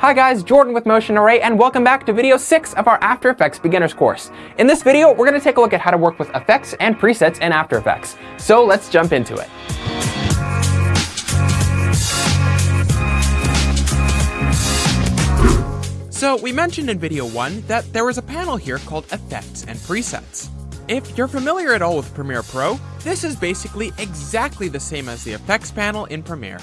Hi guys, Jordan with Motion Array, and welcome back to video 6 of our After Effects Beginners course. In this video, we're going to take a look at how to work with effects and presets in After Effects. So let's jump into it. So we mentioned in video 1 that there was a panel here called Effects and Presets. If you're familiar at all with Premiere Pro, this is basically exactly the same as the Effects panel in Premiere.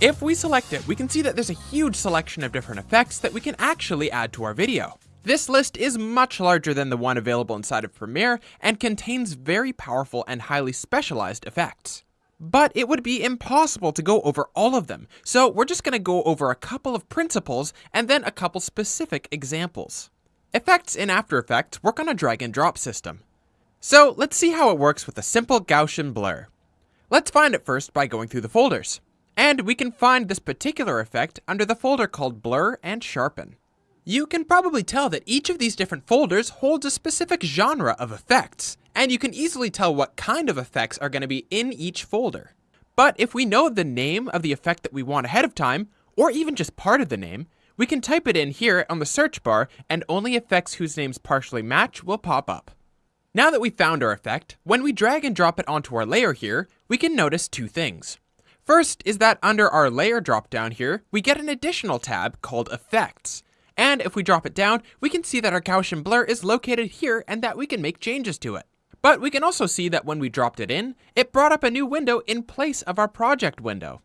If we select it, we can see that there's a huge selection of different effects that we can actually add to our video. This list is much larger than the one available inside of Premiere and contains very powerful and highly specialized effects. But it would be impossible to go over all of them, so we're just going to go over a couple of principles and then a couple specific examples. Effects in After Effects work on a drag and drop system. So let's see how it works with a simple Gaussian blur. Let's find it first by going through the folders. And we can find this particular effect under the folder called Blur and Sharpen. You can probably tell that each of these different folders holds a specific genre of effects, and you can easily tell what kind of effects are going to be in each folder. But if we know the name of the effect that we want ahead of time, or even just part of the name, we can type it in here on the search bar and only effects whose names partially match will pop up. Now that we've found our effect, when we drag and drop it onto our layer here, we can notice two things. First is that under our layer drop down here, we get an additional tab called Effects. And if we drop it down, we can see that our Gaussian blur is located here and that we can make changes to it. But we can also see that when we dropped it in, it brought up a new window in place of our project window.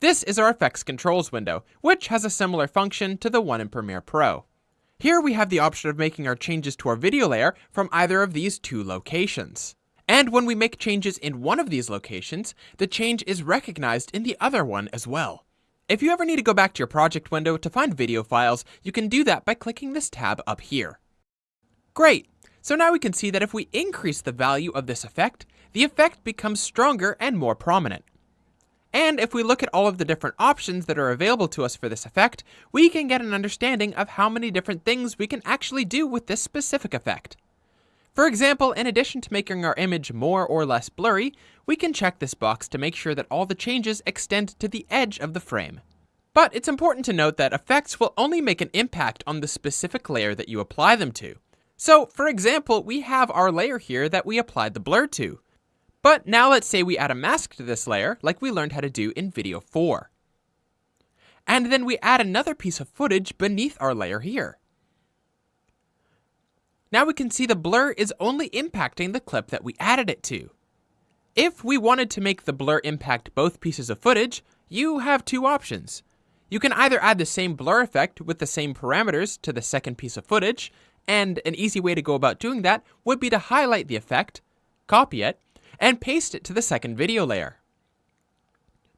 This is our effects controls window, which has a similar function to the one in Premiere Pro. Here we have the option of making our changes to our video layer from either of these two locations. And when we make changes in one of these locations, the change is recognized in the other one as well. If you ever need to go back to your project window to find video files, you can do that by clicking this tab up here. Great! So now we can see that if we increase the value of this effect, the effect becomes stronger and more prominent. And if we look at all of the different options that are available to us for this effect, we can get an understanding of how many different things we can actually do with this specific effect. For example, in addition to making our image more or less blurry, we can check this box to make sure that all the changes extend to the edge of the frame. But it's important to note that effects will only make an impact on the specific layer that you apply them to. So, for example, we have our layer here that we applied the blur to. But now let's say we add a mask to this layer, like we learned how to do in video 4. And then we add another piece of footage beneath our layer here. Now we can see the blur is only impacting the clip that we added it to. If we wanted to make the blur impact both pieces of footage, you have two options. You can either add the same blur effect with the same parameters to the second piece of footage, and an easy way to go about doing that would be to highlight the effect, copy it, and paste it to the second video layer.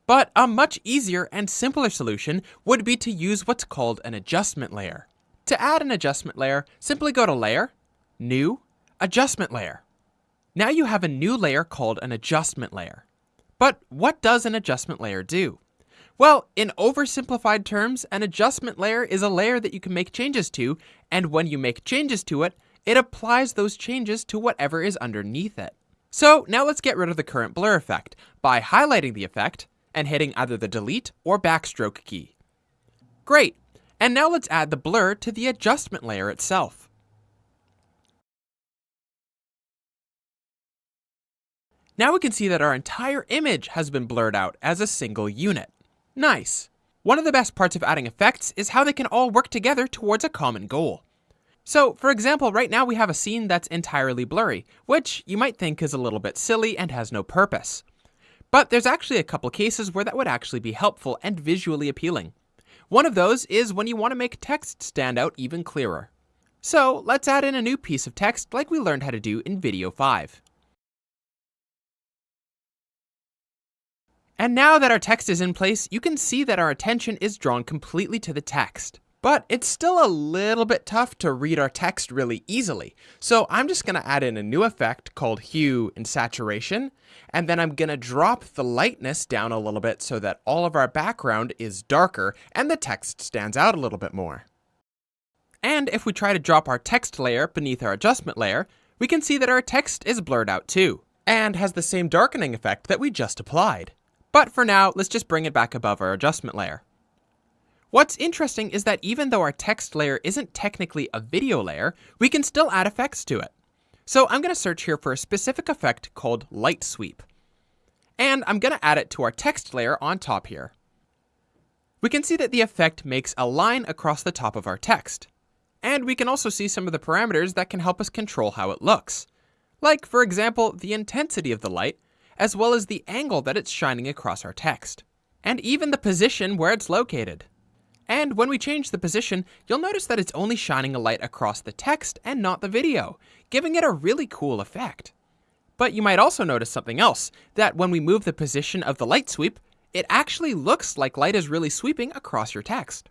But a much easier and simpler solution would be to use what's called an adjustment layer. To add an adjustment layer, simply go to Layer, New, Adjustment Layer. Now you have a new layer called an adjustment layer. But what does an adjustment layer do? Well, in oversimplified terms, an adjustment layer is a layer that you can make changes to, and when you make changes to it, it applies those changes to whatever is underneath it. So now let's get rid of the current blur effect by highlighting the effect and hitting either the delete or backstroke key. Great, and now let's add the blur to the adjustment layer itself. Now we can see that our entire image has been blurred out as a single unit. Nice. One of the best parts of adding effects is how they can all work together towards a common goal. So, for example, right now we have a scene that's entirely blurry, which you might think is a little bit silly and has no purpose. But there's actually a couple cases where that would actually be helpful and visually appealing. One of those is when you want to make text stand out even clearer. So let's add in a new piece of text like we learned how to do in video 5. And now that our text is in place, you can see that our attention is drawn completely to the text. But it's still a little bit tough to read our text really easily. So I'm just gonna add in a new effect called hue and saturation, and then I'm gonna drop the lightness down a little bit so that all of our background is darker and the text stands out a little bit more. And if we try to drop our text layer beneath our adjustment layer, we can see that our text is blurred out too, and has the same darkening effect that we just applied. But for now, let's just bring it back above our adjustment layer. What's interesting is that even though our text layer isn't technically a video layer, we can still add effects to it. So I'm going to search here for a specific effect called Light Sweep. And I'm going to add it to our text layer on top here. We can see that the effect makes a line across the top of our text. And we can also see some of the parameters that can help us control how it looks. Like, for example, the intensity of the light, as well as the angle that it's shining across our text. And even the position where it's located. And when we change the position, you'll notice that it's only shining a light across the text and not the video, giving it a really cool effect. But you might also notice something else, that when we move the position of the light sweep, it actually looks like light is really sweeping across your text.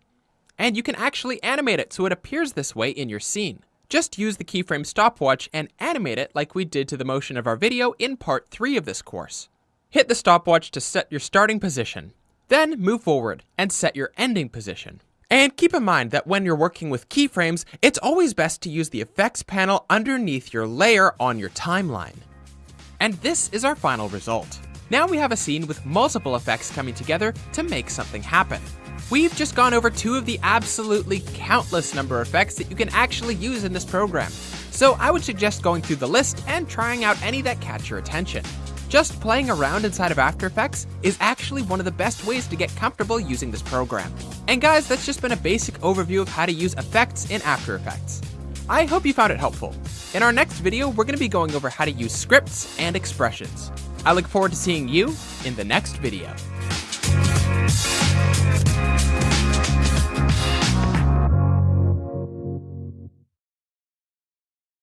And you can actually animate it so it appears this way in your scene. Just use the keyframe stopwatch and animate it like we did to the motion of our video in part 3 of this course. Hit the stopwatch to set your starting position, then move forward and set your ending position. And keep in mind that when you're working with keyframes, it's always best to use the effects panel underneath your layer on your timeline. And this is our final result. Now we have a scene with multiple effects coming together to make something happen. We've just gone over two of the absolutely countless number of effects that you can actually use in this program. So I would suggest going through the list and trying out any that catch your attention. Just playing around inside of After Effects is actually one of the best ways to get comfortable using this program. And guys, that's just been a basic overview of how to use effects in After Effects. I hope you found it helpful. In our next video, we're going to be going over how to use scripts and expressions. I look forward to seeing you in the next video.